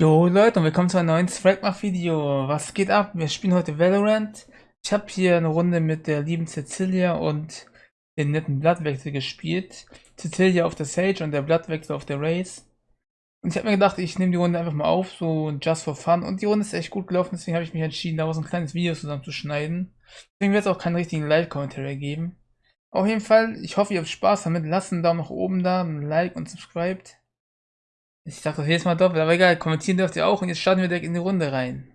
Jo Leute und willkommen zu einem neuen Fragmach-Video. Was geht ab? Wir spielen heute Valorant. Ich habe hier eine Runde mit der lieben Cecilia und den netten Blattwechsel gespielt. Cecilia auf der Sage und der Blattwechsel auf der Race. Und ich habe mir gedacht, ich nehme die Runde einfach mal auf, so just for fun. Und die Runde ist echt gut gelaufen, deswegen habe ich mich entschieden, daraus ein kleines Video zusammenzuschneiden. Deswegen wird es auch keinen richtigen Live-Kommentar geben. Auf jeden Fall, ich hoffe, ihr habt Spaß damit. Lasst einen Daumen nach oben da, ein Like und subscribed. Ich dachte das jedes Mal doppelt, aber egal, kommentieren dürft ihr auch und jetzt starten wir direkt in die Runde rein.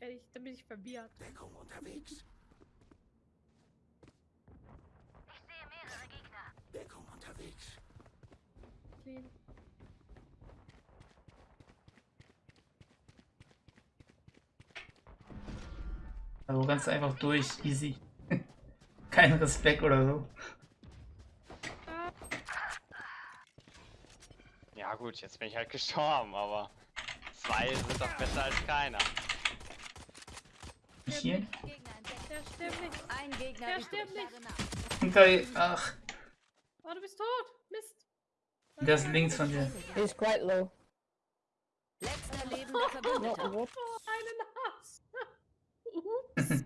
Ehrlich, da bin ich verwirrt. Deckung unterwegs. Deckung unterwegs. Clean. Also ganz einfach durch, easy. Kein Respekt oder so. Gut, jetzt bin ich halt gestorben, aber zwei sind doch besser als keiner. Hier? Der stirbt nicht. Ein Gegner Der stirbt nicht. Hinter, ach, Oh, du bist tot. Mist. der ist links von dir. He's quite low. Letzter Not what? Oh, einen Hass. Ups.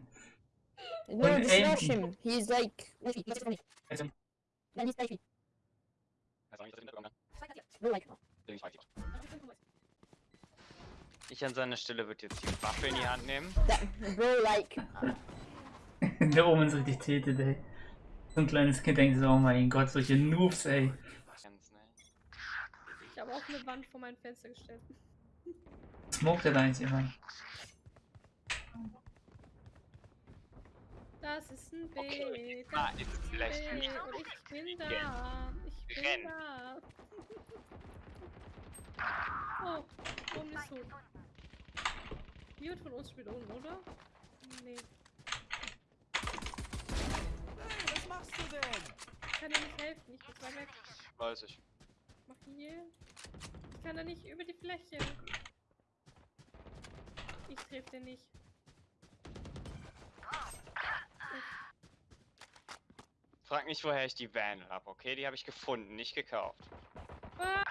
No, aim rush him. He's like. He's funny. Also, he's like. Weiß auch nicht, dass ich hintergekommen We're like. bin. Links weiß ich was. Ich an seiner Stelle würde jetzt die Waffe in die Hand nehmen. Bro, like. der oben ist richtig tiltet, ey. So ein kleines Kind denkt so, oh mein Gott, solche Noobs, ey. Ich habe auch eine Wand vor mein Fenster gestellt. Smoke der da eigentlich immer. Das ist ein B. Okay, Das ah, ist ein vielleicht B. nicht Und ich bin da. Ich bin Renn. da. Oh, oben ist tot. Jemand von uns spielt unten, oder? Nee. Was machst du denn? Ich kann dir nicht helfen. Ich bin zwar weg. Weiß ich. Mach hier. Ich kann da nicht über die Fläche. Ich treffe den nicht. Frag nicht, woher ich die Van habe, okay? Die habe ich gefunden, nicht gekauft. Ah!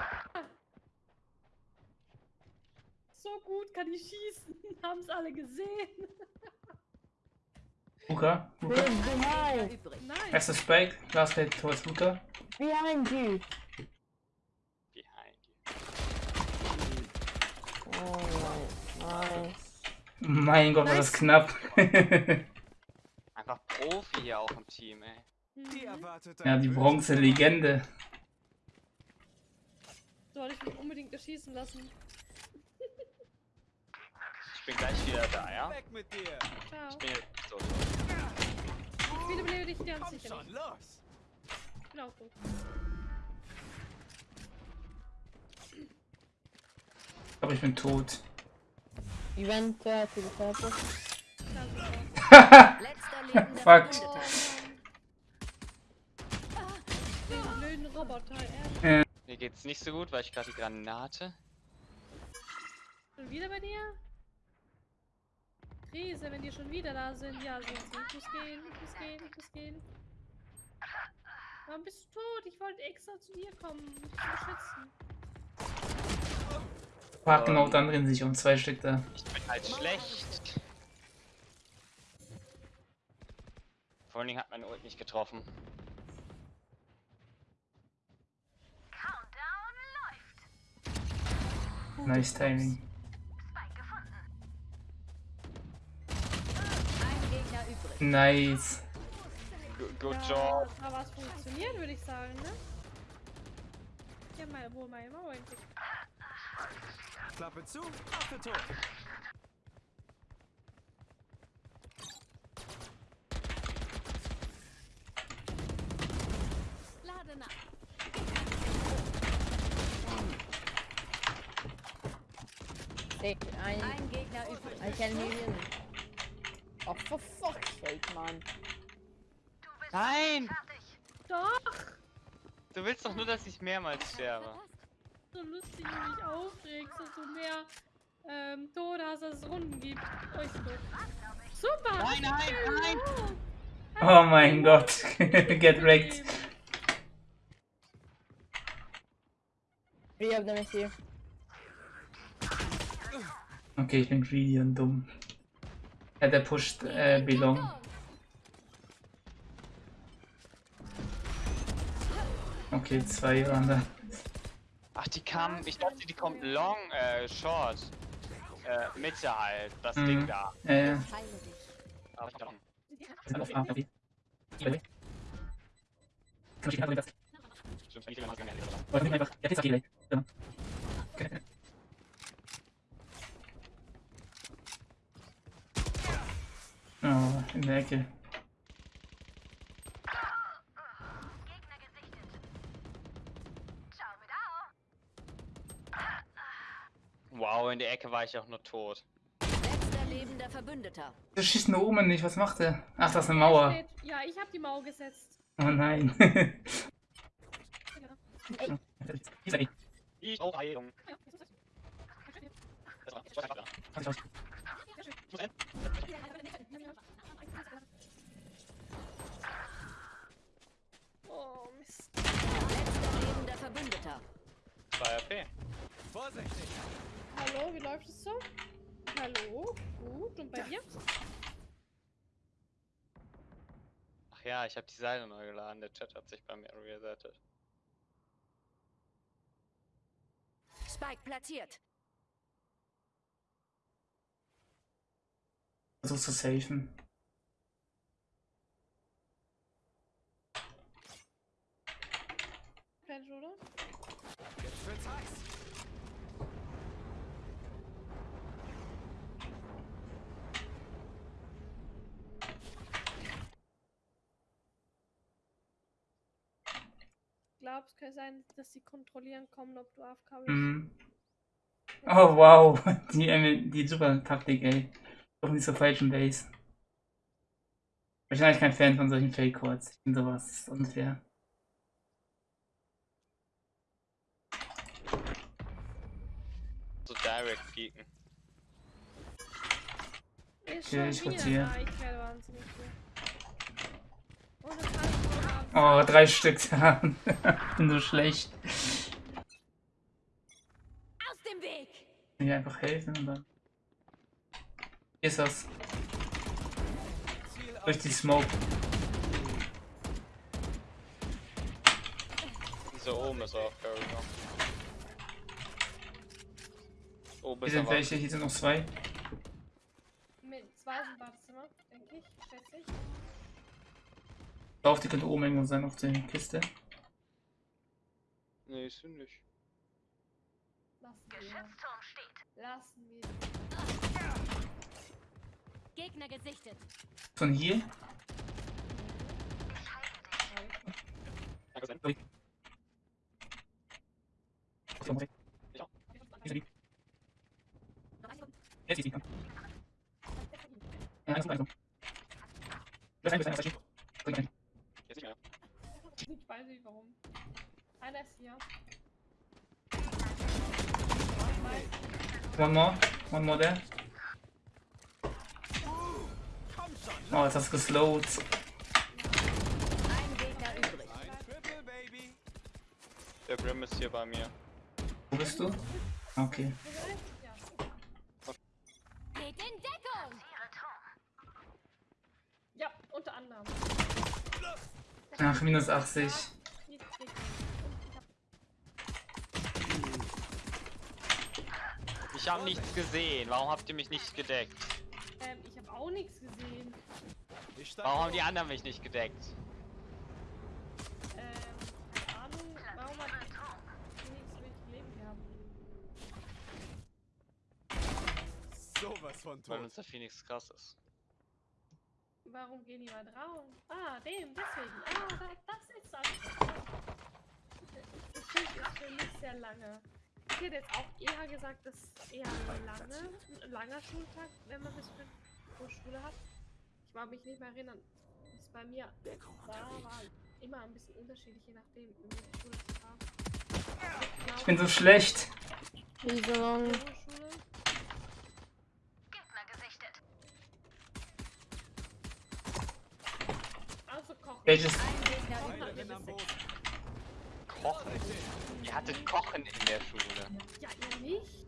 So gut kann ich schießen. Haben's alle gesehen. Luca, Luca. Behind. Nice. Erster Spike, last hit towards Luca. Behind you. Behind you. Oh, nice. Mein Gott, war das Nice. knapp. Einfach Profi hier auch im Team, ey. Die ja, die Bronze-Legende. Soll ich mich unbedingt erschießen lassen? Ich bin gleich wieder da, ja? Weg mit dir. Ciao. Ich bin jetzt so. Ich wiederbelebe dich ganz Komm sicher schon, nicht. los. Ich bin auch tot. Ich glaube, ich bin tot. Letzter lebender Fuck. Den blöden Roboter, er Mir geht's nicht so gut, weil ich gerade die Granate. schon wieder bei dir? Krise, wenn die schon wieder da sind. Ja, sind sie. Ich muss gehen, ich muss gehen, ich muss gehen. Warum bist du tot? Ich wollte extra zu dir kommen, um dich zu beschützen. Fuck, genau, dann drehen sich um zwei Stück da. Ich bin halt schlecht. Vor allen Dingen hat meine Ult nicht getroffen. Nice Timing. Nice. Good ja, job. Da war es funktionieren, würde ich sagen, ne? Ja, mal, wo meine Mauer entdeckt. Klappe zu, Waffe tot. Lade nach. I, Ein Gegner übrig. I can hear you. Oh, for fuck's sake, man. Nein! Doch! Du willst doch nur, dass ich mehrmals sterbe. So lustig, wie du dich aufregst, dass du mehr ähm, Tode hast, als es Runden gibt. Euch so. Super! Nein, nein, nein! Oh mein Gott. Get wrecked. B hab nämlich die. Okay, ich bin greedy und dumm. Ja, der pusht äh, Belong. Okay, zwei waren da. Ach, die kam, ich dachte, die kommt long, äh, short. Äh, Mitte halt, das Mhm. Ding da. Äh, Heile dich. Aber ich dachte, sind auf A, B. Kann Wow, in der Ecke war ich auch nur tot. Letzter lebender Verbündeter. Der schießt nur oben nicht, was macht er? Ach, das ist eine Mauer. Ja, ich habe die Mauer gesetzt. Oh nein. Ich auch Heilung. Oh, Mist. Letzter lebender Verbündeter. 2 RP. Vorsichtig. Hallo, wie läuft es so? Hallo? Gut, und bei dir? Ach ja, ich habe die Seite neu geladen. Der Chat hat sich bei mir resettet. Spike platziert. Versuch zu safen. Mensch, oder? Jetzt wird's heiß. Glaubst, könnte sein, dass sie kontrollieren kommen, ob du AFK bist. Mhm. Oh wow, die, ähm, die super Taktik, ey. Doch nicht zur falschen Base. Ich bin eigentlich kein Fan von solchen Fake-Codes. Ich finde sowas unfair. So direct peeken. Ist ich wieder rotiere. da, ich werde wahnsinnig viel. Und Oh, drei Stück da. bin so schlecht. Aus dem Weg. Kann ich einfach helfen und dann. Hier ist das. Durch die Smoke. Dieser oben ist auch Carrier. Oben Hier ist sind welche, hier sind noch zwei. Mit zwei ist im Badezimmer, denke ich, schätze ich. Ich glaube, die könnte oben irgendwo sein auf der Kiste. Nee, ist sie nicht. Lassen wir. Lassen wir. Gegner gesichtet. Von hier. Danke, Sen. Von weg. Hier sind die. Jetzt ist die. Ja, eins, eins. Das ist ein, das ist ein, das ist ein. Jetzt nicht mehr. Ich weiß nicht warum. Einer ist hier. One more. One more there. Oh, jetzt hast du geslowt. Ein Gegner übrig. Ein Triple, Baby. Der Brim ist hier bei mir. Wo bist du? Okay. Geht in Deckung. ja, unter anderem. Ach, minus 80. Ich habe nichts gesehen. Warum habt ihr mich nicht gedeckt? Ähm, ich habe auch nichts gesehen. Warum haben die anderen mich nicht gedeckt? Ähm, keine Ahnung, warum hat Phoenix so wenig Leben gehabt? Sowas von Weil tot. unser Phoenix krass ist. Warum gehen die mal drauf? Ah, dem, deswegen. Ah, da, das ist das. Das Schild ist für mich sehr lange. Ich hätte jetzt auch eher gesagt, dass eher lange, ein langer Schultag, wenn man bis 5 Uhr Schule hat. Ich mag mich nicht mehr erinnern. Das ist bei mir war immer ein bisschen unterschiedlich, je nachdem, in welche Schule ich war. Ich bin so schlecht. Wie so lang. Schule. Also kochen. Welches? Ein Gegner Feinde übrig. sind am Boden. Kochen. Ihr hattet Kochen in der Schule. Ja, ihr nicht?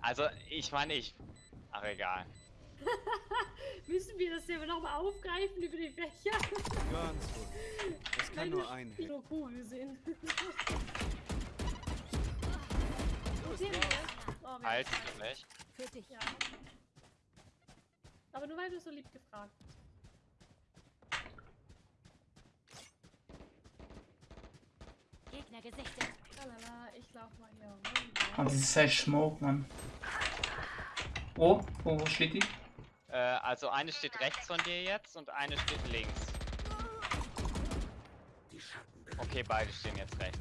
Also, ich meine, ich. Ach, egal. Müssen wir das Thema nochmal aufgreifen über die Fächer? Ganz ruhig. Das kann nur ein Hit. So cool sind. Oh, Halt du nicht. Für dich. Ja. Aber nur weil du so lieb gefragt Gegner gesichtet. Lalala, ich lauf mal hier Oh, runter. dieses scheiß Smoke, Mann. Oh, wo, wo steht die? Äh, also eine steht rechts von dir jetzt und eine steht links. Okay, beide stehen jetzt rechts.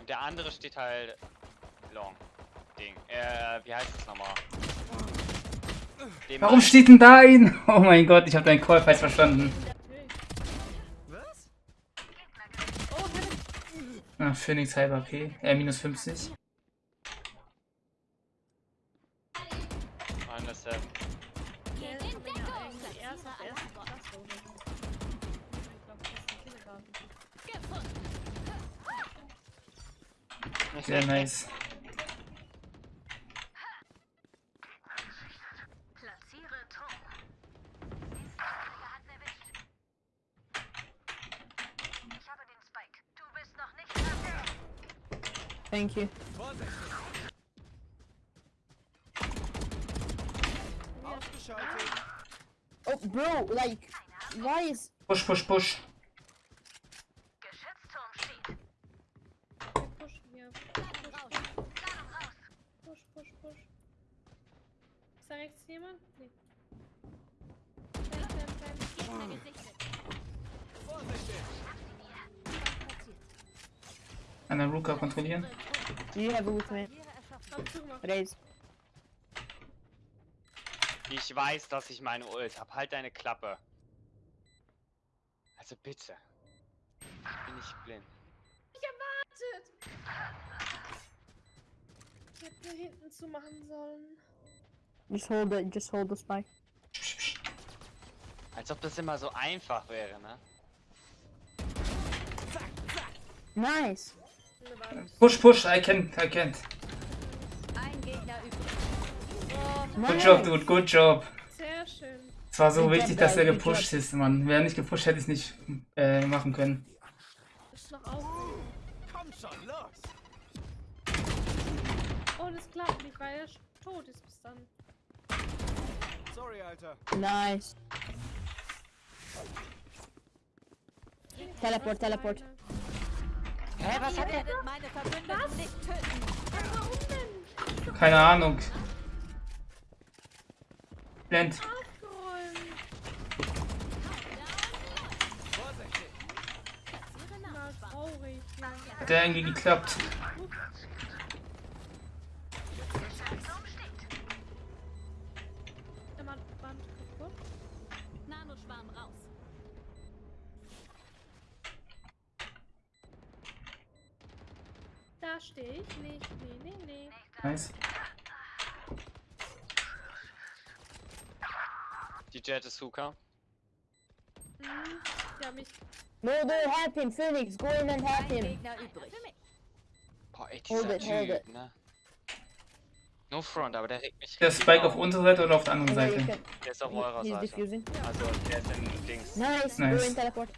Und der andere steht halt long. Ding. Äh, wie heißt das nochmal? Dem Warum steht denn da ein? Oh mein Gott, ich habe deinen Call falsch verstanden. Ah, Phoenix halber P. Äh, minus 50. Minus seven. Der Geht Thank you. Oh, bro, like, why is... Push, push, push. Kontrollieren. Do you have with me? Raise. Ich weiß, dass ich meine Ult hab. Halt deine Klappe. Also bitte. Bin ich blind. Wartet! Ich hätte nur hinten zu machen sollen. Just hold it, just hold the spike. Als ob das immer so einfach wäre, ne? Nice. Push, push, I can, I can't. Good job, dude, good job. Sehr schön. Es war so wichtig, dass er gepusht ist, Mann. Wäre er nicht gepusht, hätte ich es nicht äh, machen können. Komm schon, los. Oh, das klappt nicht, weil er tot ist bis dann. Sorry, Alter. Nice. Teleport, teleport. eine- Hä, was Ihr hat er? werdet meine Verbündeten nicht töten. Warum denn? Keine Ahnung. Blend. Hat der irgendwie geklappt. Der Mann Band kaputt. Nanoschwarm raus. Da stehe ich nicht. Nee, nee, nee. Nice. Die Jet ist Huka. Hm. Ja, mich. No, no, help him, Phoenix. Go in and help him. Gegner übrig. Boah, ey, Hold dieser it, hold Typ, ne? No front, aber der regt mich Der Spike auf auf. unserer Seite oder auf der anderen you Seite? Der ist auf eurer Seite. Also, der ist in Dings. Nice. Go Nice. in teleport.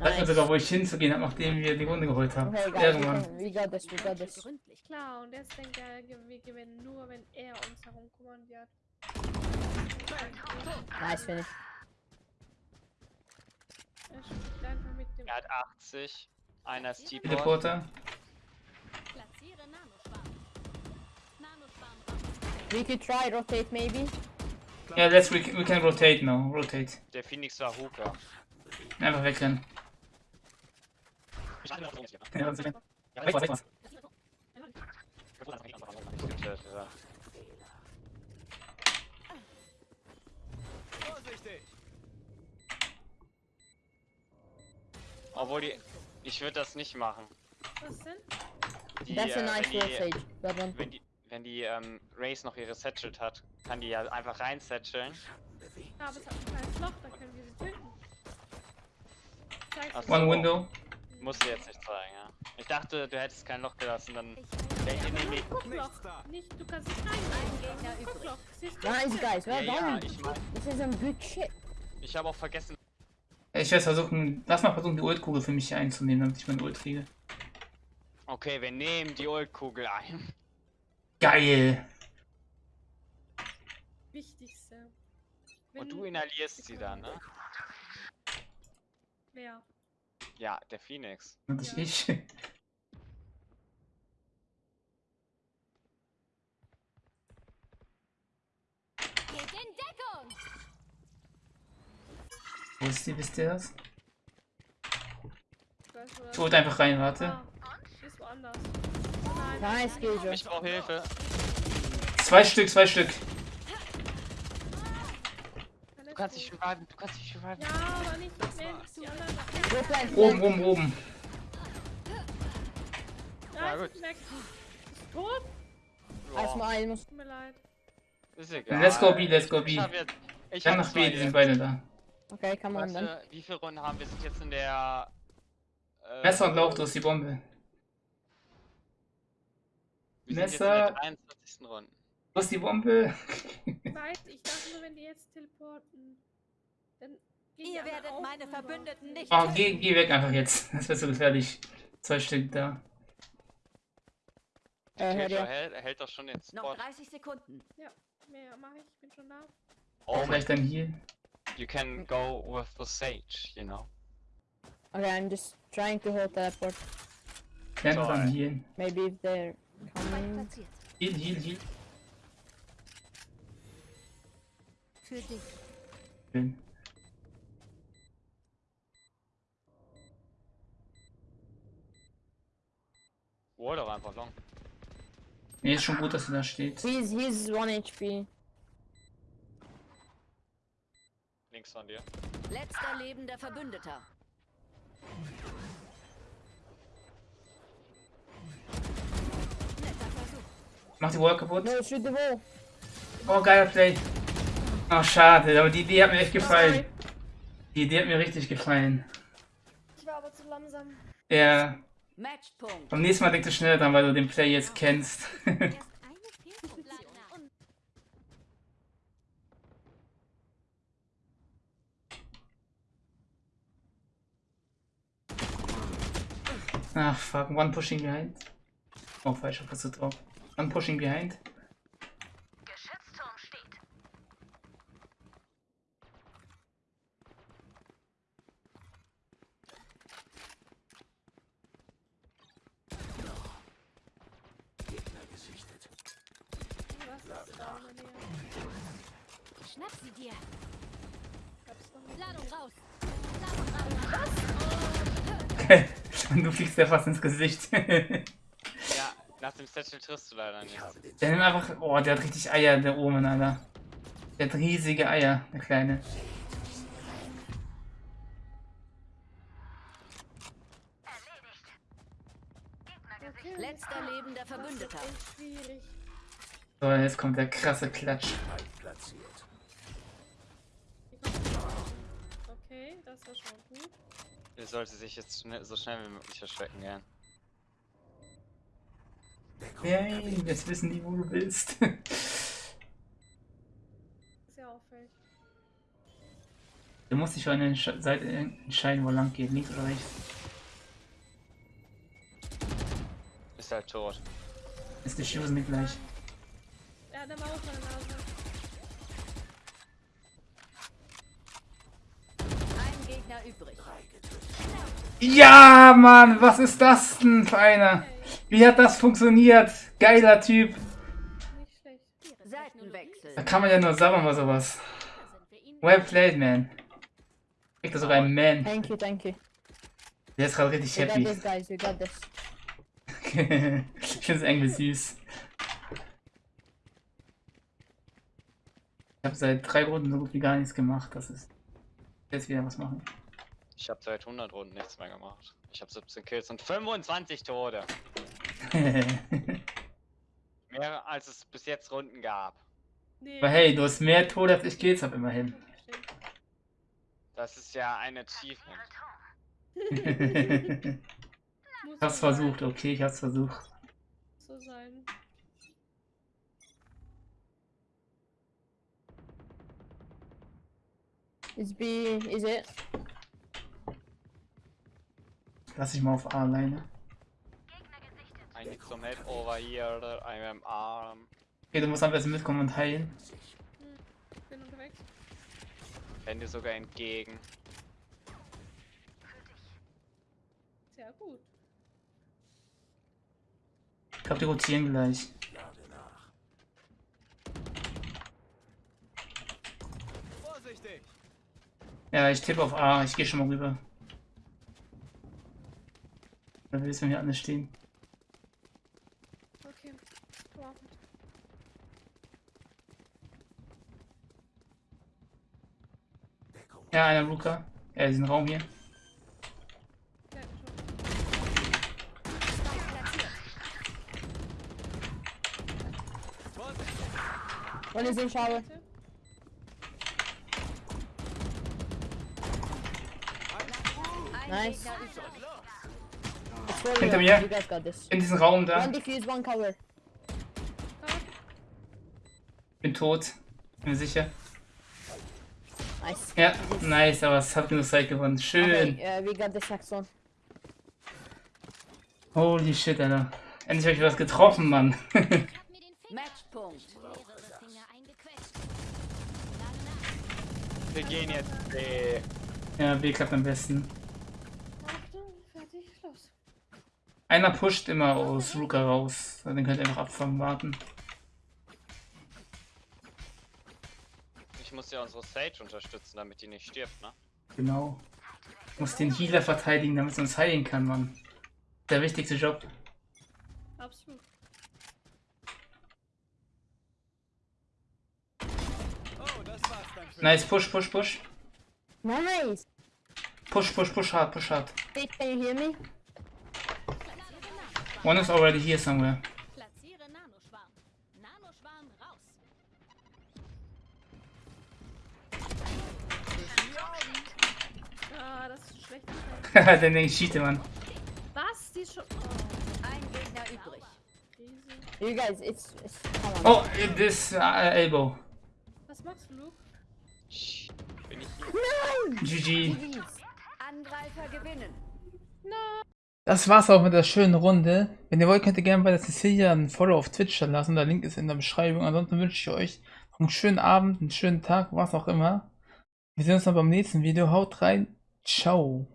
Weiß man sogar, wo ich hinzugehen habe, nachdem wir die Runde geholt haben. Okay, guys, can, we got this, we got this. Gründlich. Klar, und ge- wir gewinnen nur, wenn er uns herumkommandiert. Nice. Er mit dem. Er hat 80. Einer ist T-Port. Teleporter. We could try rotate maybe. Ja, let's, we, we can rotate now. Rotate. Der Phoenix war Hooker. Einfach wegrennen. Ja, das ist- Ja, weg, weg, weg. Vorsichtig. Obwohl die. Ich würde das nicht machen. Was denn? Die, That's a äh, nice wenn Sage. That one. wenn die, wenn die ähm, Race noch ihre Satchelt hat, kann die ja einfach reinsatcheln. Ja, aber es hat ein kleines Loch, da können wir sie töten. zeig's. One window. Musst du jetzt nicht zeigen, ja. Ich dachte, du hättest kein Loch gelassen, dann Ich wäre nämlich. Guckloch. Nichts da. Nicht, du kannst nicht rein. Guckloch. Siehst du? Nice, guys. Ja, Well ja, done. ich mein, This is some good shit. ich habe auch vergessen. Ich werde versuchen, lass mal versuchen, die Ultkugel für mich hier einzunehmen, damit ich meine Ult kriege. Okay, wir nehmen die Ultkugel ein. Geil! Wichtigste. Wenn Und du inhalierst sie dann, ne? Wer? Ja, der Phoenix. Und Ja. ich. Geht in Deckung. Wo ist die, wisst ihr das? Ich holt einfach rein, warte. Ah, nein. Nice, Gejo. Ich brauche Hilfe. Zwei Stück, zwei Stück. Du kannst dich reviven, du kannst dich reviven. Ja, aber nicht plant. Oben, oben, oben. Ja, gut. ist tot? Als Boah, mal muss. Tut mir leid. ist egal. Let's go B, let's go B. Ich hab jetzt. Ich Dann hab nach B, die sind beide da. Okay, on then. Warte, wie viele Runden haben wir? Sind jetzt in der. Äh, Messer und Lauch, du hast die Bombe. Wir sind jetzt in Messer. der 23. Runde. Du hast die Bombe. Weiß, ich dachte nur, wenn die jetzt teleporten. Dann Ihr werdet meine. Verbündeten nicht Oh, geh, geh weg einfach jetzt. Das wird so gefährlich. Zwei Stück da. Äh, dir. hält, hält doch schon den Noch Spot. 30 Sekunden. Mehr mach ich, ich bin schon da. Oh, Vielleicht dann hier. You can go with the sage, you know. Okay, I'm just trying to hold teleport. Lern So, dann ey. Maybe if they're Spike coming. platziert. Heal, heal, heal. Für dich. Schön. Oh, doch einfach long. Nee, ist schon gut, dass er da steht. He's he's one HP. Links von dir. Letzter lebender Verbündeter. Mach die Wall kaputt. No, shoot the wall. Oh, geiler Play. Oh, schade, aber die Idee hat mir echt gefallen. Die Idee hat mir richtig gefallen. Ich war aber zu langsam. Ja, beim nächsten Mal denkst du schneller dran, weil du den Play jetzt kennst. Erst eine Fehlfunktion. Und Ach, fuck, one pushing behind. Oh, falscher Taste drauf. One pushing behind. Geschützturm steht. Was ist da in der Nähe? schnapp sie dir. Gab's noch nicht. Ladung raus. Ladung raus. Und du fliegst ja fast ins Gesicht. der Ja, nach dem Satchel triffst du leider nicht. nimmt einfach. Oh, der hat richtig Eier, der Omen, Alter. Der hat riesige Eier, der Kleine. Letzter lebender Verbündeter. So, jetzt kommt der krasse Klatsch. Okay, das war schon gut. Er sollte sich jetzt schnell, so schnell wie möglich verstecken, gell? Yay, jetzt wissen die, wo du bist. Ist ja auffällig. du musst dich für eine Seite entscheiden, wo lang geht. Links oder rechts. Ist halt tot. Ist die Schuhe mit gleich. Er hat eine Maus an der Nase. Ein Gegner übrig. Ja, Mann, was ist das denn für einer? Wie hat das funktioniert? Geiler Typ. Da kann man ja nur sagen bei sowas. Well played, man. Kriegt er sogar einen Man. Thank you, thank you. Der ist gerade richtig happy. this, guys. Ich finde es irgendwie süß. Ich habe seit drei Runden so gut wie gar nichts gemacht. Das ist jetzt wieder was machen. Ich habe seit 100 Runden nichts mehr gemacht. Ich habe 17 Kills und 25 Tode. Mehr als es bis jetzt Runden gab. Nee. Aber hey, du hast mehr Tode als ich Kills hab immerhin. Das ist ja ein Achievement. Ich hab's versucht, okay, ich hab's versucht. So sein. Is B, is it? Lass ich mal auf A alleine. I need some help over here. I am arm. Okay, du musst am besten mitkommen und heilen. Bin unterwegs. Renne sogar entgegen. Sehr gut. Ich glaube, die rotieren gleich. Vorsichtig! Ja, ich tippe auf A. Ich gehe schon mal rüber. Da will es mir alles stehen. Okay. Wow. Ja, einer Luca. Ja, diesen Raum hier. In shower. Bitte. Ein Nice. Hinter mir. In diesem Raum da. One defuse, one cover. Bin tot. Bin mir sicher. Nice. Ja, nice, aber es hat genug Zeit gewonnen. Schön. Okay, uh, we got this next one. Holy shit, Alter. Endlich habe ich was getroffen, Mann. Matchpunkt. Wir gehen jetzt B. ja, B klappt am besten. Einer pusht immer aus Luca raus. Den könnt ihr einfach abfangen, warten. Ich muss ja unsere Sage unterstützen, damit die nicht stirbt, ne? Genau. Muss den Healer verteidigen, damit er uns heilen kann, Mann. Der wichtigste Job. Absolut. Oh, Nice, push, push, push. Nice. Push, push, push hard, push hard. Wait, can you hear me? One is already here somewhere. Platziere Nanoschwarm. Nanoschwarm raus. Ah, das ist schlecht. Haha, den ich cheate, Mann. Was? Die schon. Oh, Ein Gegner übrig. You guys, it's, it's. Oh, this uh, elbow. Was machst du, Luke? Sch, Bin ich hier? GG. Angreifer gewinnen. Das war's auch mit der schönen Runde. Wenn ihr wollt, könnt ihr gerne bei der Cecilia ein Follow auf Twitch lassen. Der Link ist in der Beschreibung. Ansonsten wünsche ich euch einen schönen Abend, einen schönen Tag, was auch immer. Wir sehen uns dann beim nächsten Video. Haut rein. Ciao.